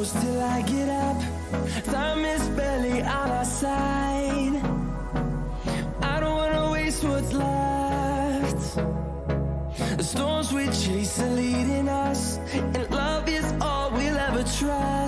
close till I get up. Time is barely on our side. I don't wanna waste what's left. The storms we chase are leading us And love is all we'll ever try.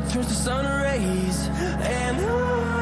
turns to sun rays. And I